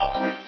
O